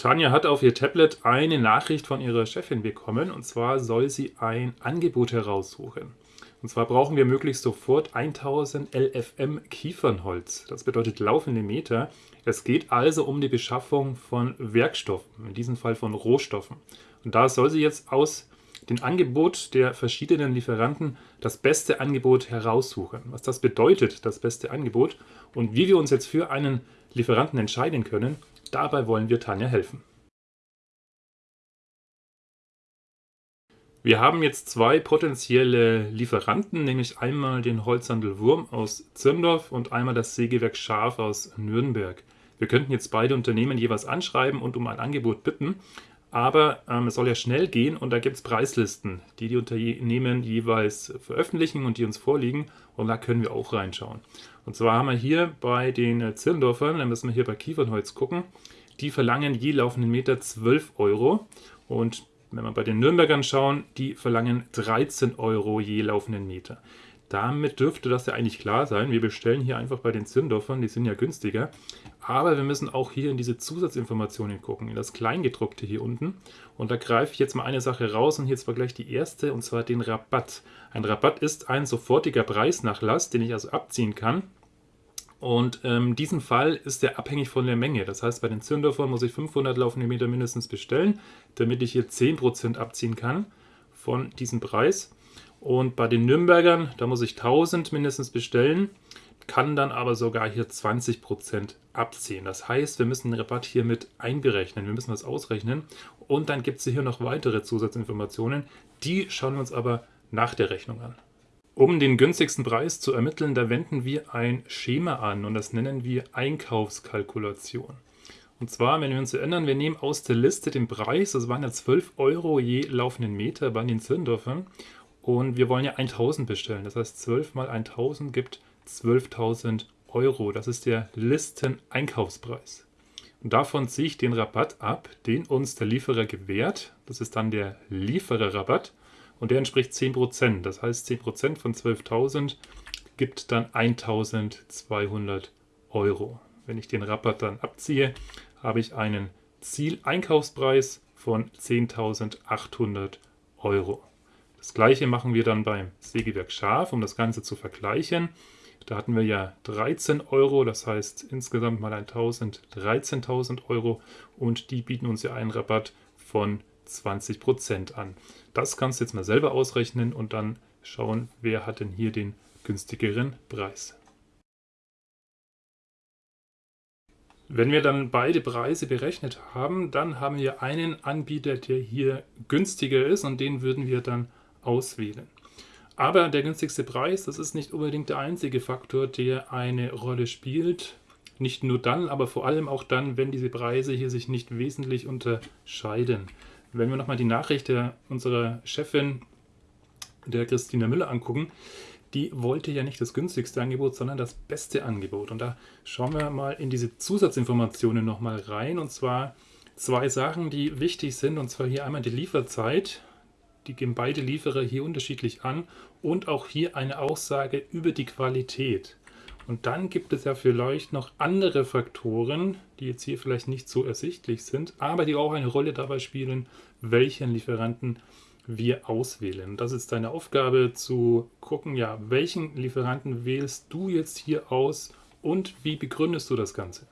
Tanja hat auf ihr Tablet eine Nachricht von ihrer Chefin bekommen und zwar soll sie ein Angebot heraussuchen. Und zwar brauchen wir möglichst sofort 1000 LFM Kiefernholz. Das bedeutet laufende Meter. Es geht also um die Beschaffung von Werkstoffen, in diesem Fall von Rohstoffen. Und da soll sie jetzt aus dem Angebot der verschiedenen Lieferanten das beste Angebot heraussuchen. Was das bedeutet, das beste Angebot und wie wir uns jetzt für einen Lieferanten entscheiden können, Dabei wollen wir Tanja helfen. Wir haben jetzt zwei potenzielle Lieferanten, nämlich einmal den Holzhandel Wurm aus Zirndorf und einmal das Sägewerk Schaf aus Nürnberg. Wir könnten jetzt beide Unternehmen jeweils anschreiben und um ein Angebot bitten, aber ähm, es soll ja schnell gehen und da gibt es Preislisten, die die Unternehmen jeweils veröffentlichen und die uns vorliegen und da können wir auch reinschauen. Und zwar haben wir hier bei den Zirndorfern, dann müssen wir hier bei Kiefernholz gucken, die verlangen je laufenden Meter 12 Euro und wenn wir bei den Nürnbergern schauen, die verlangen 13 Euro je laufenden Meter. Damit dürfte das ja eigentlich klar sein. Wir bestellen hier einfach bei den Zirndorfern, die sind ja günstiger. Aber wir müssen auch hier in diese Zusatzinformationen gucken, in das Kleingedruckte hier unten. Und da greife ich jetzt mal eine Sache raus und hier zwar gleich die erste, und zwar den Rabatt. Ein Rabatt ist ein sofortiger Preisnachlass, den ich also abziehen kann. Und in ähm, diesem Fall ist der abhängig von der Menge. Das heißt, bei den Zirndorfern muss ich 500 laufende Meter mindestens bestellen, damit ich hier 10% abziehen kann von diesem Preis. Und bei den Nürnbergern, da muss ich 1000 mindestens bestellen, kann dann aber sogar hier 20% abziehen. Das heißt, wir müssen den Rabatt hier mit einberechnen. Wir müssen das ausrechnen. Und dann gibt es hier noch weitere Zusatzinformationen. Die schauen wir uns aber nach der Rechnung an. Um den günstigsten Preis zu ermitteln, da wenden wir ein Schema an und das nennen wir Einkaufskalkulation. Und zwar, wenn wir uns erinnern, wir nehmen aus der Liste den Preis, das waren ja 12 Euro je laufenden Meter bei den Zirndorfern und wir wollen ja 1000 bestellen. Das heißt, 12 mal 1000 gibt 12.000 Euro. Das ist der Listeneinkaufspreis. Und davon ziehe ich den Rabatt ab, den uns der Lieferer gewährt. Das ist dann der Liefererrabatt. Und der entspricht 10%. Das heißt, 10% von 12.000 gibt dann 1.200 Euro. Wenn ich den Rabatt dann abziehe, habe ich einen Zieleinkaufspreis von 10.800 Euro. Das gleiche machen wir dann beim Sägewerk Schaf, um das Ganze zu vergleichen. Da hatten wir ja 13 Euro, das heißt insgesamt mal 1000, 13.000 Euro und die bieten uns ja einen Rabatt von 20% an. Das kannst du jetzt mal selber ausrechnen und dann schauen, wer hat denn hier den günstigeren Preis. Wenn wir dann beide Preise berechnet haben, dann haben wir einen Anbieter, der hier günstiger ist und den würden wir dann auswählen. Aber der günstigste Preis, das ist nicht unbedingt der einzige Faktor, der eine Rolle spielt. Nicht nur dann, aber vor allem auch dann, wenn diese Preise hier sich nicht wesentlich unterscheiden. Wenn wir nochmal die Nachricht der, unserer Chefin, der Christina Müller, angucken, die wollte ja nicht das günstigste Angebot, sondern das beste Angebot. Und da schauen wir mal in diese Zusatzinformationen nochmal rein. Und zwar zwei Sachen, die wichtig sind. Und zwar hier einmal die Lieferzeit die geben beide Lieferer hier unterschiedlich an und auch hier eine Aussage über die Qualität. Und dann gibt es ja vielleicht noch andere Faktoren, die jetzt hier vielleicht nicht so ersichtlich sind, aber die auch eine Rolle dabei spielen, welchen Lieferanten wir auswählen. Das ist deine Aufgabe zu gucken, ja, welchen Lieferanten wählst du jetzt hier aus und wie begründest du das Ganze?